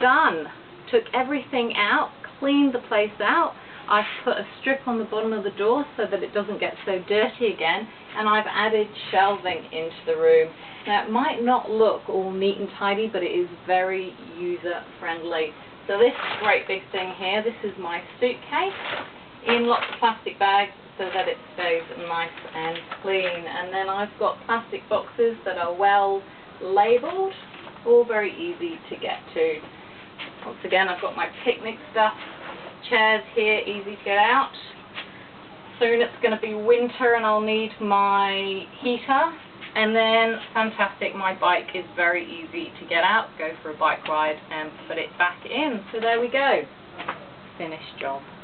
done. Took everything out, cleaned the place out. I've put a strip on the bottom of the door so that it doesn't get so dirty again and I've added shelving into the room. Now it might not look all neat and tidy but it is very user friendly. So this great big thing here, this is my suitcase in lots of plastic bags so that it stays nice and clean. And then I've got plastic boxes that are well labelled, all very easy to get to. Once again, I've got my picnic stuff, chairs here, easy to get out. Soon it's going to be winter and I'll need my heater. And then, fantastic, my bike is very easy to get out, go for a bike ride and put it back in. So there we go. Finished job.